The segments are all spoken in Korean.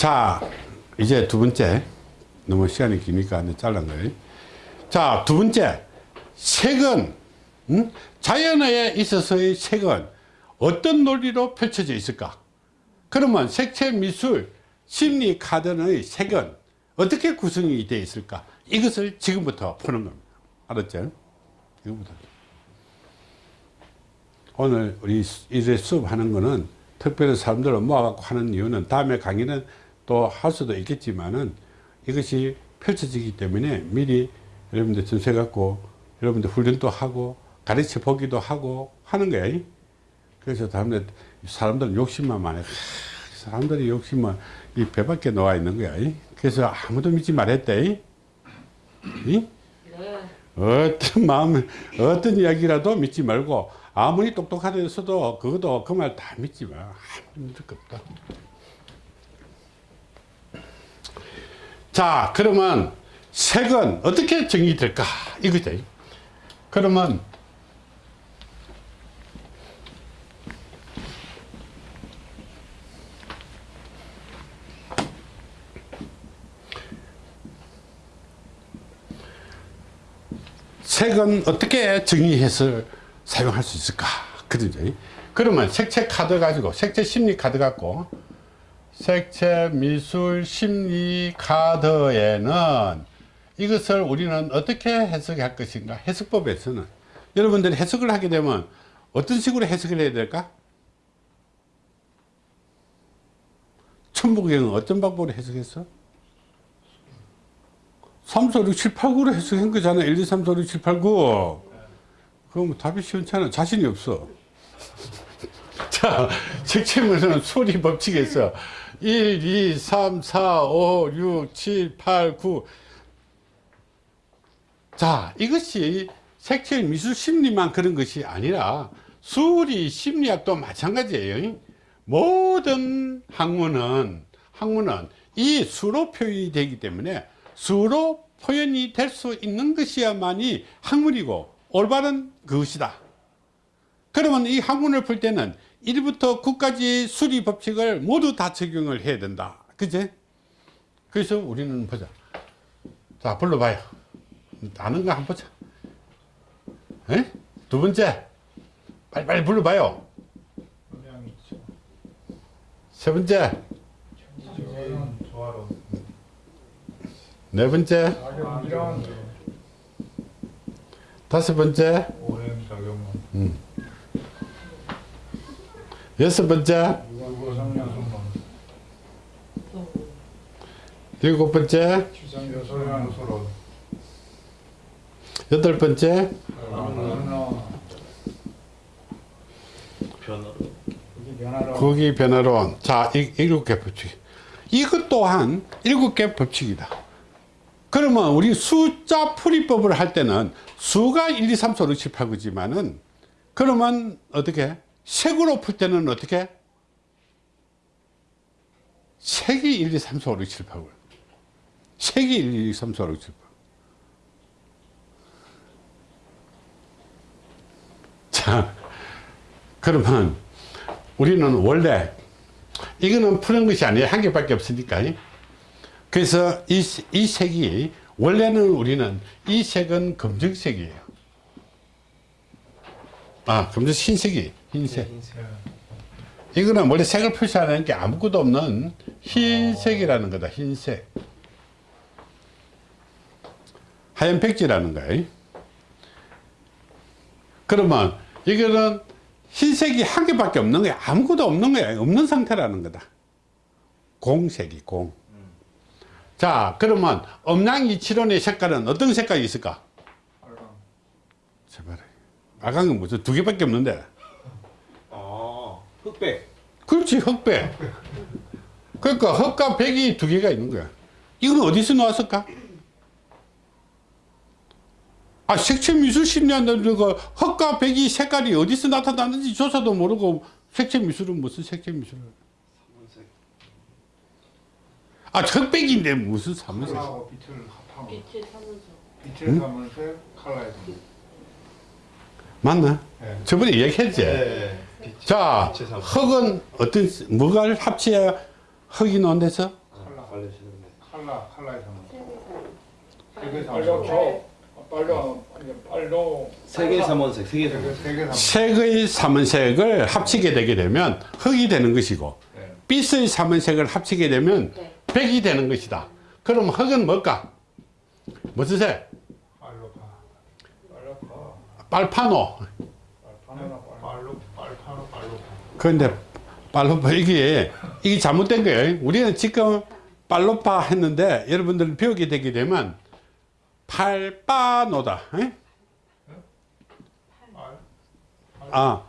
자, 이제 두 번째. 너무 시간이 기니까 잘란 거예요. 자, 두 번째. 색은, 음? 자연에 있어서의 색은 어떤 논리로 펼쳐져 있을까? 그러면 색채 미술 심리 카드의 색은 어떻게 구성이 되어 있을까? 이것을 지금부터 푸는 겁니다. 알았죠? 지금부터. 오늘 우리 이제 수업하는 거는 특별히 사람들을 모아갖고 하는 이유는 다음에 강의는 또 할 수도 있겠지만은 이것이 펼쳐지기 때문에 미리 여러분들 전세 갖고 여러분들 훈련도 하고 가르쳐 보기도 하고 하는 거예요. 그래서 다음에 사람들은 욕심만 많아. 사람들이 욕심만 이 배밖에 놓아 있는 거야. 그래서 아무도 믿지 말했대. 이? 어떤 마음, 어떤 이야기라도 믿지 말고 아무리 똑똑하다해서도 그것도 그 말 다 믿지 마. 아무 믿을 거 없다. 자, 그러면 색은 어떻게 정의될까? 이거죠. 그러면 색은 어떻게 정의해서 사용할 수 있을까? 그러죠. 그러면 색채 카드 가지고, 색채 심리 카드 갖고, 색채 미술 심리 카드에는 이것을 우리는 어떻게 해석할 것인가? 해석법에서는. 여러분들이 해석을 하게 되면 어떤 식으로 해석을 해야 될까? 천부경은 어떤 방법으로 해석했어? 3, 4, 6, 7, 8, 9로 해석한 거잖아. 1, 2, 3, 4, 6, 7, 8, 9. 그럼 답이 시원찮아. 자신이 없어. 자, 색채물은 소리 법칙에서 1, 2, 3, 4, 5, 6, 7, 8, 9. 자, 이것이 색채 미술 심리만 그런 것이 아니라 수리 심리학도 마찬가지예요. 모든 학문은, 학문은 이 수로 표현이 되기 때문에 수로 표현이 될 수 있는 것이야만이 학문이고 올바른 그것이다. 그러면 이 학문을 풀 때는 1부터 9까지 수리 법칙을 모두 다 적용을 해야 된다. 그제? 그래서 우리는 보자. 자, 불러봐요. 아는 거 한번 보자. 에? 두 번째. 빨리빨리 불러봐요. 세 번째. 네 번째. 다섯 번째. 음. 여섯 번째. 일곱 번째. 여덟 번째. 거기 변화론. 자, 이, 일곱 개 법칙. 이것 또한 일곱 개 법칙이다. 그러면 우리 숫자 풀이법을 할 때는 수가 1, 2, 3, 4, 5, 6, 7, 8, 9지만은 그러면 어떻게? 색으로 풀 때는 어떻게? 색이 1, 2, 3, 4, 5, 6, 7, 8, 9. 색이 1, 2, 3, 4, 5, 6, 7, 8. 자, 그러면 우리는 원래 이거는 푸는 것이 아니에요. 한 개밖에 없으니까. 그래서 이, 이 색이 원래는 우리는 이 색은 검정색이에요. 아, 검정 흰색이 흰색. 이거는 원래 색을 표시하는 게 아무것도 없는 흰색이라는 거다. 흰색. 하얀 백지라는 거예요. 그러면 이거는 흰색이 한 개밖에 없는 거야. 아무것도 없는 거야. 없는 상태라는 거다. 공색이 공. 자, 그러면 음양이치론의 색깔은 어떤 색깔이 있을까? 빨강. 제발. 빨강은 무슨 두 개밖에 없는데. 그렇지, 흑백. 그러니까 흑과 백이 두 개가 있는 거야. 이건 어디서 나왔을까? 아, 색채 미술 심리한다는 거 흑과 백이 색깔이 어디서 나타나는지 조사도 모르고 색채 미술은 무슨 색채 미술을. 아, 흑백인데 무슨 사무색? 컬러하고 빛을 사무색 컬러에서 맞나? 네. 저번에 얘기했지? 네. 자. 흑은 어떤, 뭐가 합쳐야 나온대서? 알려주시는데. 칼라 칼라에서 세계 세계 빨로 삼원색. 빨로. 세계 삼원색, 세계 삼원색. 색의 삼원색을 합치게 되게 되면 흙이 되는 것이고 네. 빛의 삼원색을 합치게 되면 네. 백이 되는 것이다. 그럼 흙은 뭘까? 무슨 색? 빨로파 빨로 가. 빨파노. 빨파노나 빨로. 빨로 빨파로 빨로파 그런데 빨로파 이게 이게 잘못된 거예요. 우리는 지금 빨로파 했는데 여러분들 배우게 되게 되면 팔빠노다. 에? 빨 아.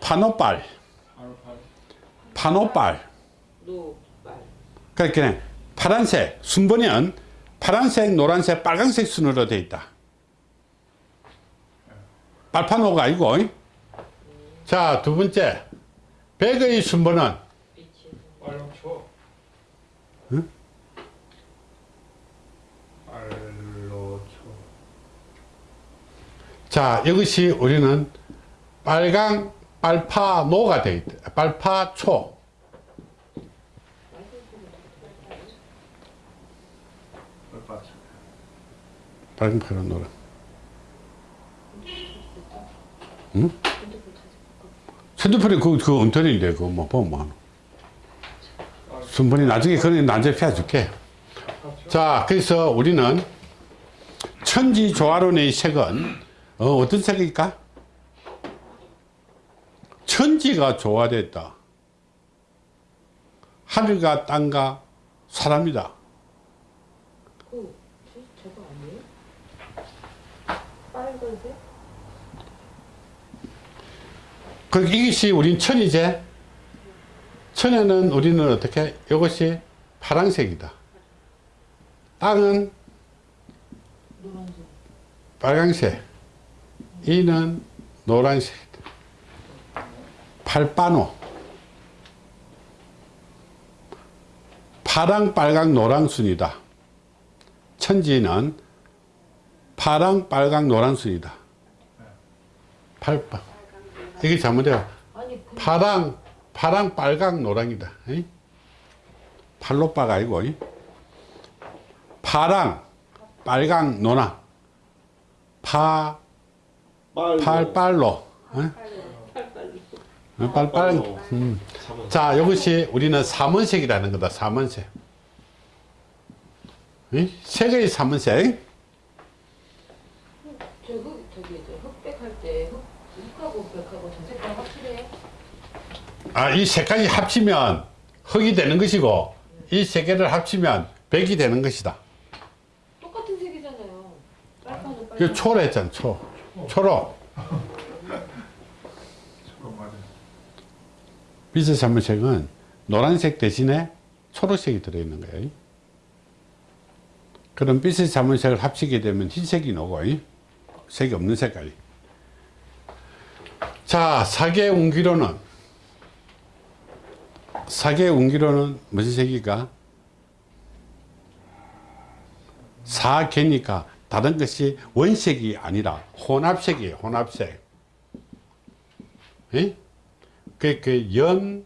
파노빨, 파노빨. 그렇게 파란색 순번은 파란색, 노란색, 빨간색 순으로 되어 있다. 빨파노가 아니고. 이? 자, 두 번째. 백의 순번은 쳐 자, 이것이 우리는 빨강, 빨파노가 되어 있다. 빨파초. 빨강, 파란, 노란. 응? 핸드폰에 그, 그 엉터리인데, 그거 뭐, 보면 뭐. 하노. 순번이 나중에 그건 나중에 펴줄게. 자, 그래서 우리는 천지 조화론의 색은 어, 어떤 색일까? 천지가 조화됐다. 하늘과 땅과 사람이다. 그 저, 저거 아니에요? 빨간색? 그 이것이 우린 천이제. 천에는 우리는 어떻게? 이것이 파란색이다. 땅은. 빨강색. 이는 노란색. 팔바노. 파랑, 빨강, 노랑 순이다. 천지는 파랑, 빨강, 노란 순이다. 팔바. 이게 그 파랑, 파랑, 빨강, 노랑이다. 이? 팔로빠가 아니고, 이? 파랑, 빨강, 노랑. 파, 빨로. 팔빨로. 어? 어, 빨빨. 음. 자, 이것이 우리는 삼원색이라는 거다. 삼원색. 이? 색의 삼원색. 저 저기 저 흑백 할 때 흑, 흑하고 백하고 저 색깔 확실해요? 아, 이 색깔이 합치면 흙이 되는 것이고, 이 세 개를 합치면 백이 되는 것이다. 똑같은 색이잖아요. 그 빨간. 초로 했잖아, 초. 맞아 빛의 삼원색은 노란색 대신에 초록색이 들어있는 거예요. 그럼 빛의 삼원색을 합치게 되면 흰색이 나오고, 색이 없는 색깔이. 자, 사계 운기로는, 사계 운기로는 무슨 색일까? 사계니까 다른 것이 원색이 아니라 혼합색이에요, 혼합색. 예? 그, 그, 연,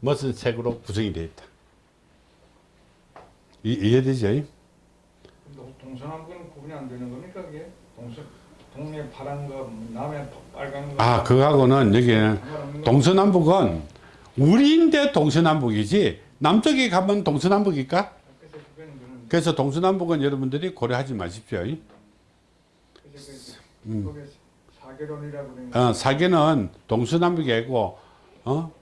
무슨 색으로 구성이 되어 있다. 이, 이해되죠? 동- 동서남북은 구분이 안 되는 겁니까 그게? 동서 동네 파란 거 남해 빨간 거 아, 그거하고는 여기는? 동서남북은 우리인데 동서남북이지 남쪽에 가면 동서남북일까? 그래서 동서남북은 여러분들이 고려하지 마십시오. 음. 어, 사계는 동서남북이 아니고, 어?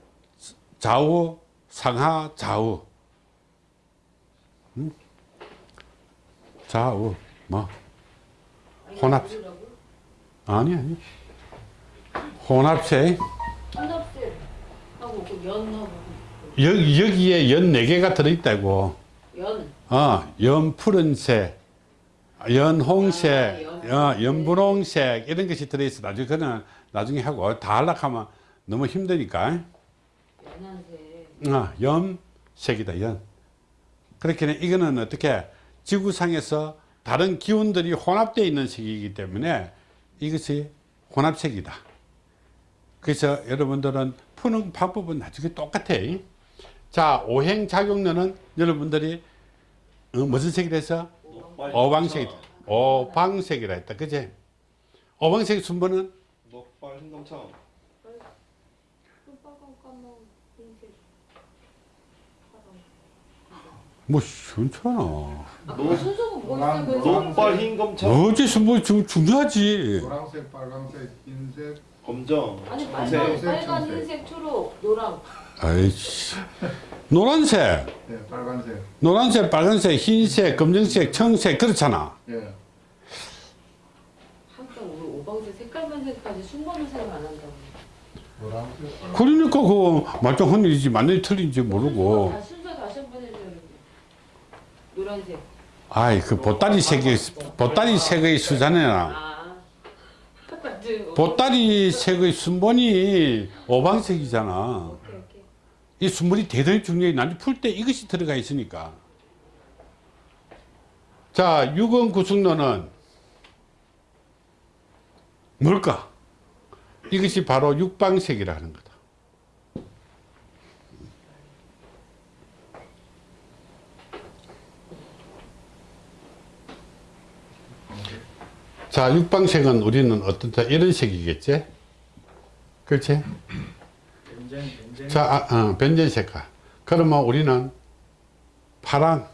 좌우, 상하, 좌우. 응? 좌우, 뭐. 혼합. 아니, 아니. 혼합색. 혼합색 하고 그 연하고 여, 여기에 연 4개가 들어있다고. 연. 어, 연 푸른색, 연 홍색, 아, 연 어, 연 분홍색, 이런 것이 들어있어. 나중에, 그는 나중에 하고, 다 하려면 너무 힘드니까. 연한색. 어, 염색이다, 연. 그렇게 이거는 어떻게 지구상에서 다른 기운들이 혼합되어 있는 색이기 때문에 이것이 혼합색이다. 그래서 여러분들은 푸는 방법은 나중에 똑같아. 자, 오행작용론은 여러분들이 어, 무슨 색이라 해서? 녹발 오방색, 오방색이라 했다. 그지? 오방색 순번은 녹발 파랑 뭐, 순천아. 아, 순서가 뭐? 그 녹발 흰검청 어째서 뭐 중, 중요하지. 노란색, 빨간색, 흰색, 검정 아니 빨간, 빨간 청색. 흰색 초록 노랑 아이씨. 노란색, 네, 빨간색, 노란색, 빨간색, 흰색, 검정색, 청색, 그렇잖아. 예, 항상 우리 오방색 색깔만 색까지 순번을 생각 안 한다고 노란색. 그러니까 그 말짱한 일이지 맞는지 틀린지 모르고. 다 순서 다시 한 번 해줘요 노란색 아이, 그 보따리 색의, 보따리 색의 수잖아. 아 맞아요 보따리 색의 순번이 오방색이잖아. 이 순번이 대단히 중요해. 나중에 풀때 이것이 들어가 있으니까. 자, 6원 구승론은 뭘까? 이것이 바로 육방색이라 하는 거다. 자, 육방색은 우리는 어떤, 자, 이런 색이겠지? 그렇지? 벤젠 벤젠 자, 아, 어, 변전 색깔. 그러면 우리는 파랑,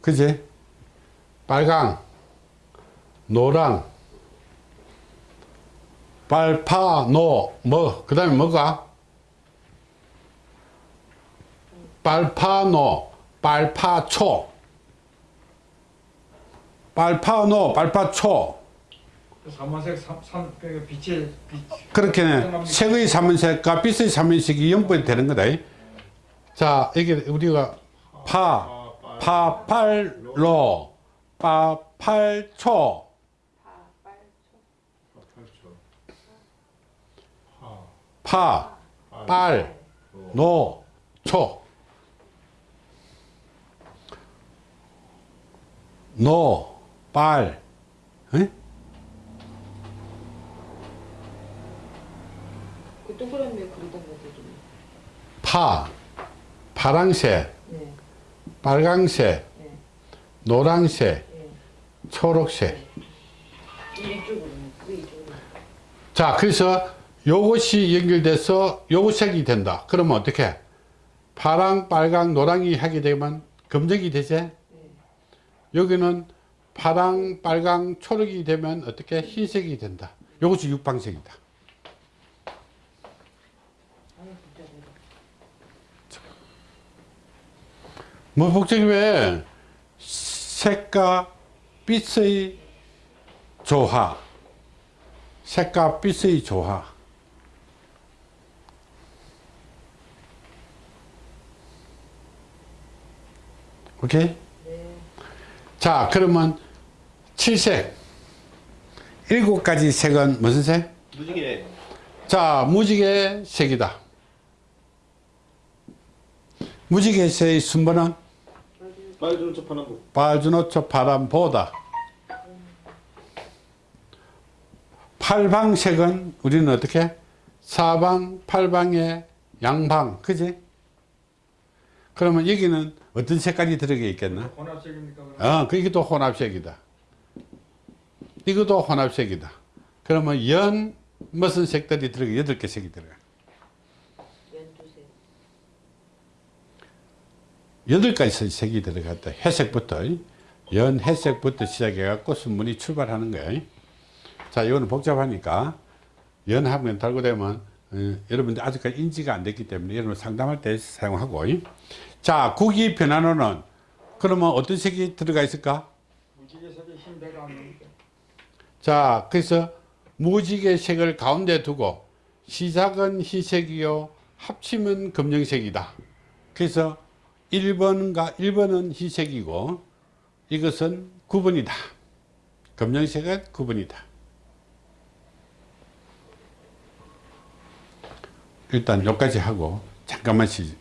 그지? 빨강, 노랑, 빨파, 노, 뭐, 그 다음에 뭐가? 빨파노, 빨파초, 빨파노, 빨파초. 삼원색 삼삼 그 빛의 빛 그렇게 색의 삼원색과 빛의 삼원색이 연결이 되는 거다. 자, 이게 우리가 파, 파 팔 로, 파 팔 초, 파, 빨, 노, 초. 노, 빨, 에? 그 동그라미 그리던 좀. 파, 파랑색, 네, 빨강색, 네, 노란색, 네. 초록색. 이쪽으로 그 이쪽으로 자, 그래서 요것이 연결돼서 요것색이 된다. 그러면 어떻게? 파랑, 빨강, 노랑이 하게 되면 검정이 되지? 여기는 파랑, 빨강, 초록이 되면 어떻게? 흰색이 된다. 요것이 육방색이다. 뭐 복잡이 왜? 색과 빛의 조화. 색과 빛의 조화. 오케이? 네. 자, 그러면 칠색. 일곱 가지 색은 무슨 색? 무지개 자, 무지개 색이다. 무지개 색의 순번은 빨주노 초파남보 빨주노초 파란보다. 팔방색은 우리는 어떻게? 사방, 팔방의 양방, 그지? 그러면 여기는 어떤 색깔이 들어가 있겠나? 혼합색입니까 그럼? 어, 그 이것도 혼합색이다. 이것도 혼합색이다. 그러면 연 무슨 색들이 들어가? 여덟 개 색이 들어가. 여덟 가지 색이 들어갔다. 회색부터 연 회색부터 시작해 갖고 순문이 출발하는 거예요. 자, 이거는 복잡하니까 연하면 달고 되면 어, 여러분들 아직까지 인지가 안 됐기 때문에 여러분 상담할 때 사용하고. 자, 구기 변환호는 그러면 어떤 색이 들어가 있을까? 무지개색이 흰배가? 자, 그래서 무지개 색을 가운데 두고 시작은 희색이요, 합치면 검정색이다. 그래서 1번과 1번은 희색이고 이것은 9번이다. 검정색은 9번이다. 일단 여기까지 하고 잠깐만 쉬,